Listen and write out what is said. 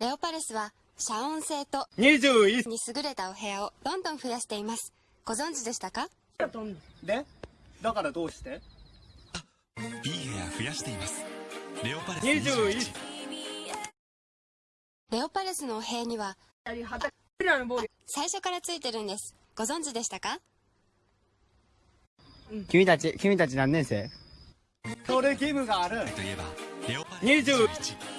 レオパレスは遮音性と21に優れたお部屋をどんどん増やしています。ご存知でしたか？でだからどうして？いい部屋増やしています。レオパレス21レオパレスのお部屋には最初からついてるんです。ご存知でしたか？君たち、君たち何年生？それ義務がある。といえばレオパレス20 21